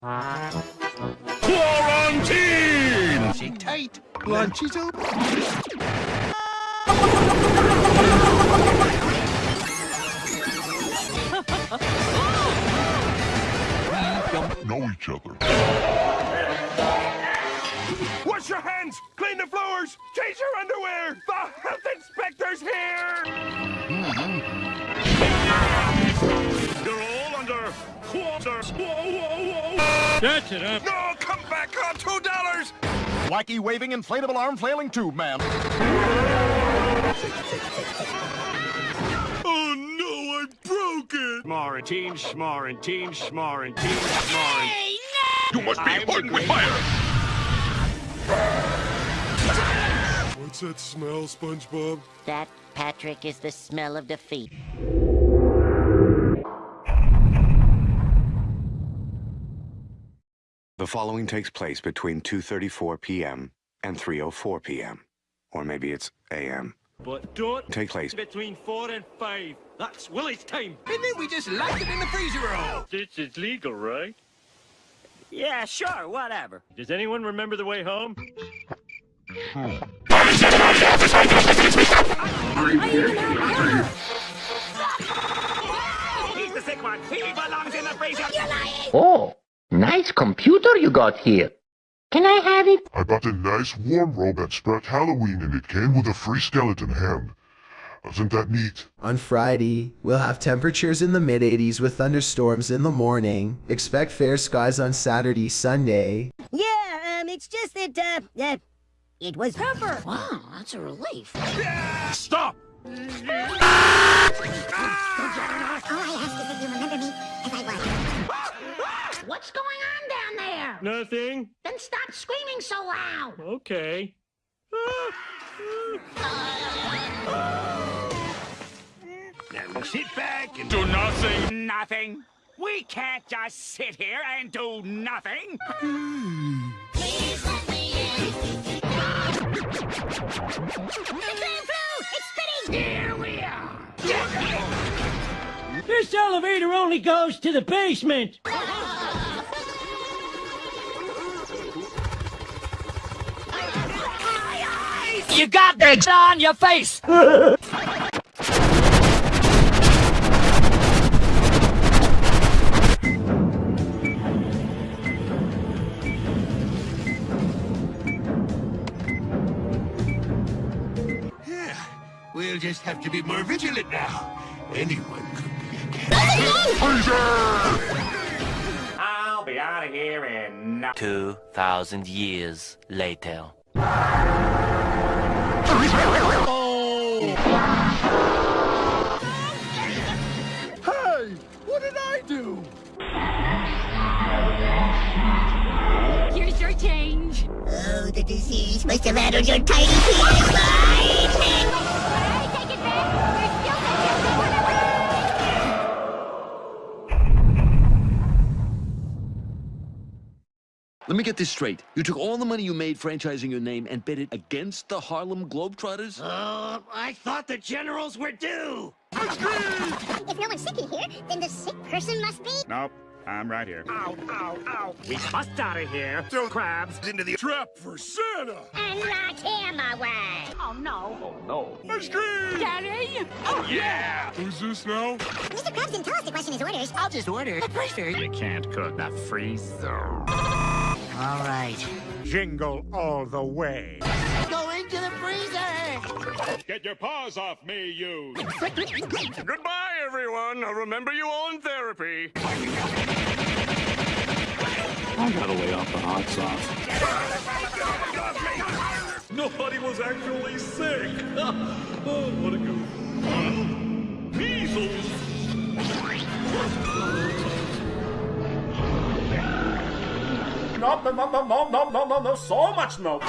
Quarantine! Sit tight. Lunch is open. all quarter. Whoa, whoa, whoa! That's it, huh? No, come back on two dollars! Wacky waving inflatable arm flailing tube man. Oh no, I broke it! Schmarantine, schmarantine, schmarantine, schmarantine. You must be hardened with fire! What's that smell, SpongeBob? That, Patrick, is the smell of defeat. The following takes place between 2.34 p.m. and 3.04 p.m. Or maybe it's a.m. But don't Take place. between four and five. That's Willie's time. And then we just locked it in the freezer roll! This is legal, right? Yeah, sure, whatever. Does anyone remember the way home? He's the sick one! He belongs in the freezer! Oh, nice computer you got here. Can I have it? I bought a nice warm robe at Spirit Halloween and it came with a free skeleton hand. Isn't that neat? On Friday, we'll have temperatures in the mid 80s with thunderstorms in the morning. Expect fair skies on Saturday, Sunday. Yeah, um, it's just that, uh, uh, it was Pepper. Wow, that's a relief. Stop! All I ask is that you remember me as I was. What's going on down there? Nothing? Then stop screaming so loud. Okay. Now sit back and do nothing. Nothing. We can't just sit here and do nothing. Here we are. This elevator only goes to the basement. You got eggs on your face! Yeah, we'll just have to be more vigilant now. Anyone could be a cat. I'll be out of here in 2,000 years later. Hey, what did I do? Here's your change. Oh, the disease must have addled your tiny penis mind. Let me get this straight. You took all the money you made franchising your name and bet it against the Harlem Globetrotters? Uh, I thought the generals were due. If no one's sick in here, then the sick person must be. Nope, I'm right here. Ow, ow, ow. We bust out of here. Throw crabs into the trap for Santa. And lock him away. Oh, no. Oh, no. Ice cream! Daddy! Oh, yeah. Who's this now? Mr. Krabs didn't tell us to question his orders. I'll just order. The freezer. You can't cook the freezer. All right. Jingle all the way. Go into the freezer! Get your paws off me, you. Goodbye, everyone. I'll remember you all in therapy. I gotta lay off the hot sauce. Nobody was actually sick. oh, what a goof. no, no, no, no, no, no, no, so much no.